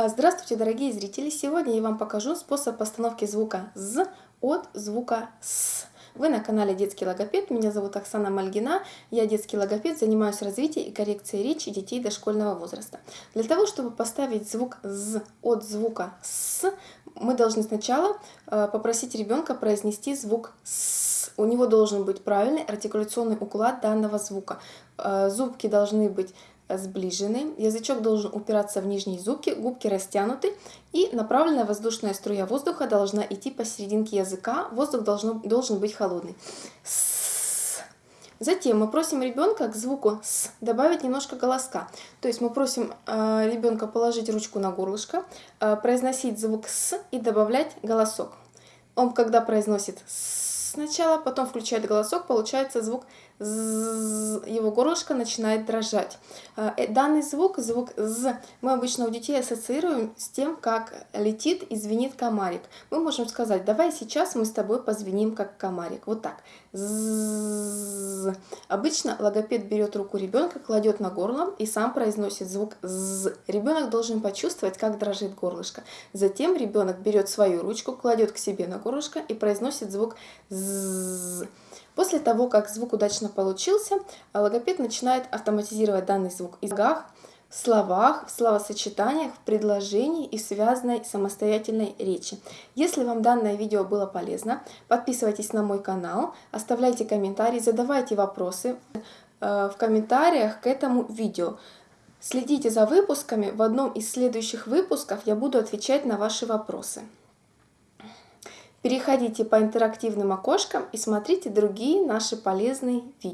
А, здравствуйте, дорогие зрители! Сегодня я вам покажу способ постановки звука «з» от звука «с». Вы на канале Детский логопед, меня зовут Оксана Мальгина, я детский логопед, занимаюсь развитием и коррекцией речи детей дошкольного возраста. Для того, чтобы поставить звук «з» от звука «с», мы должны сначала э, попросить ребенка произнести звук «с». У него должен быть правильный артикуляционный уклад данного звука. Э, зубки должны быть сближены, язычок должен упираться в нижние зубки, губки растянуты и направленная воздушная струя воздуха должна идти посерединке языка, воздух должен, должен быть холодный. Затем мы просим ребенка к звуку «с» добавить немножко голоска. То есть мы просим э, ребенка положить ручку на горлышко, э, произносить звук «с» и добавлять голосок. Он, когда произносит «с», сначала, потом включает голосок, получается звук з, его горлышко начинает дрожать. А, э, данный звук, звук з, мы обычно у детей ассоциируем с тем, как летит и звенит комарик. Мы можем сказать, давай сейчас мы с тобой позвеним как комарик. Вот так. З. Обычно логопед берет руку ребенка, кладет на горло и сам произносит звук з. Ребенок должен почувствовать, как дрожит горлышко. Затем ребенок берет свою ручку, кладет к себе на горлышко и произносит звук з. После того, как звук удачно получился, логопед начинает автоматизировать данный звук в языках, в словах, в словосочетаниях, в предложении и связанной самостоятельной речи. Если вам данное видео было полезно, подписывайтесь на мой канал, оставляйте комментарии, задавайте вопросы э, в комментариях к этому видео. Следите за выпусками, в одном из следующих выпусков я буду отвечать на ваши вопросы. Переходите по интерактивным окошкам и смотрите другие наши полезные видео.